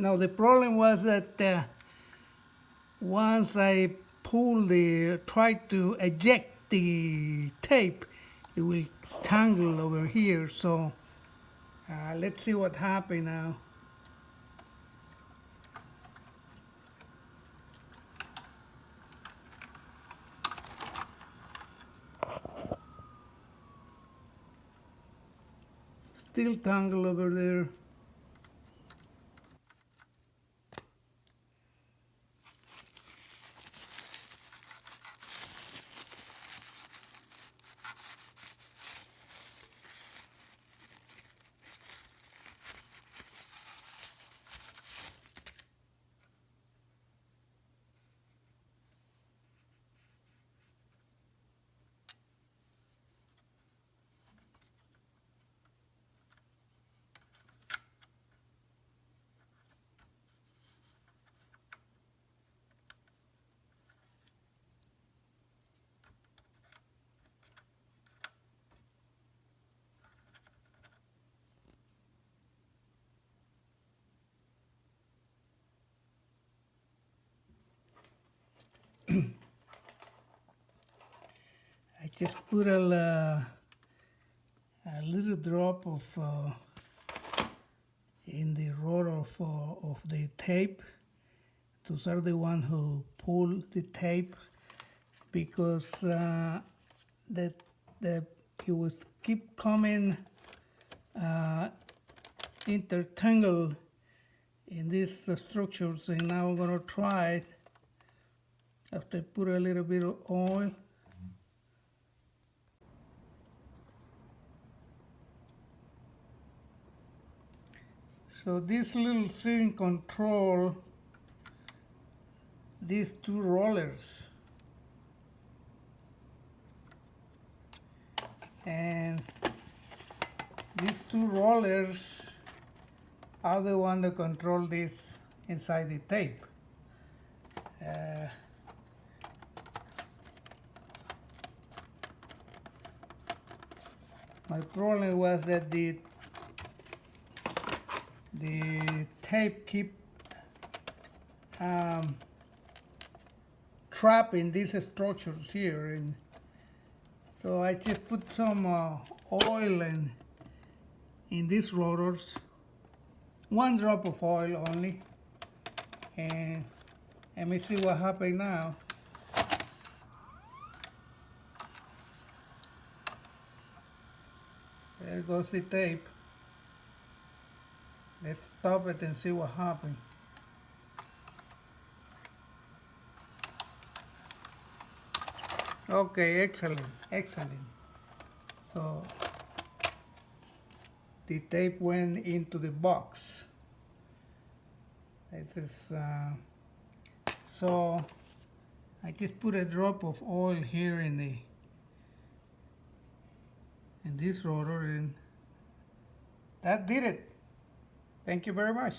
Now the problem was that uh, once I pull the, try to eject the tape, it will tangle over here. So uh, let's see what happened now. Still tangle over there. I just put a, uh, a little drop of uh, in the roll of, uh, of the tape. Those are the one who pull the tape because uh, that it would keep coming uh, intertangled in these structures and now I'm gonna try it after I put a little bit of oil So this little thing control these two rollers and these two rollers are the one that control this inside the tape. My problem was that the the tape keep um, trapping these structures here and so I just put some uh, oil in in these rotors. One drop of oil only. And let me see what happened now there goes the tape Let's stop it and see what happens. Okay, excellent, excellent. So the tape went into the box. This is uh, so I just put a drop of oil here in the in this rotor and that did it. Thank you very much.